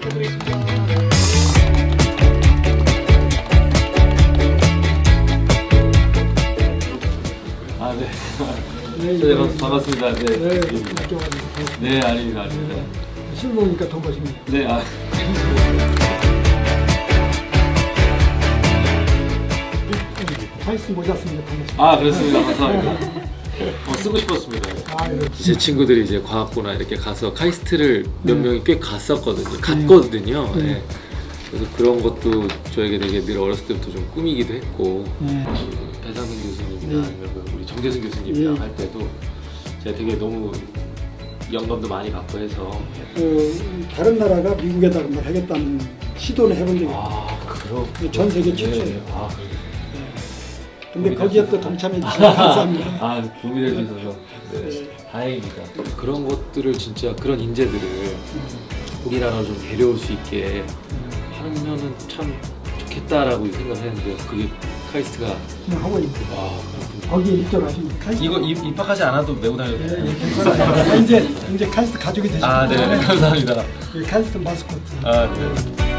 부탁드리겠습니다. 아, 네. 네, 네, 반- 반갑습니다. 네. 네, 네. 네, 아닙니다, 아닙니다. 술 먹으니까 더 멋있네. 네, 아. 모자 더 멋있네. 아, 그렇습니다. 감사합니다. 어, 쓰고 싶었습니다. 아, 이렇게. 제 친구들이 이제 과학고나 이렇게 가서 카이스트를 몇 네. 명이 꽤 갔었거든요. 갔거든요. 네. 네. 그래서 그런 것도 저에게 되게 늘 어렸을 때부터 좀 꿈이기도 했고 네. 그 배상민 교수님이나 네. 아니면 그 우리 정재승 교수님이랑 네. 할 때도 제가 되게 너무 영감도 많이 받고 해서 그 다른 나라가 미국에다 뭘 하겠다는 시도는 해본 적이 있어요. 아전 세계 최초예요. 아. 근데 거기에 또 동참해 주셔서 감사합니다. 아될수 있어서 네, 다행입니다. 그런 것들을 진짜 그런 인재들을 우리나라로 좀 데려올 수 있게 하면은 참 좋겠다라고 생각을 했는데 그게 카이스트가 그냥 하고 있고 거기에 입점하시면 카이스트. 이거 입, 입학하지 않아도 메고 다녀도 네, 돼요? 네, 괜찮아요. 이제 이제 카이스트 가족이 되시고 아, 네, 감사합니다. 카이스트 마스코트. 아, 네.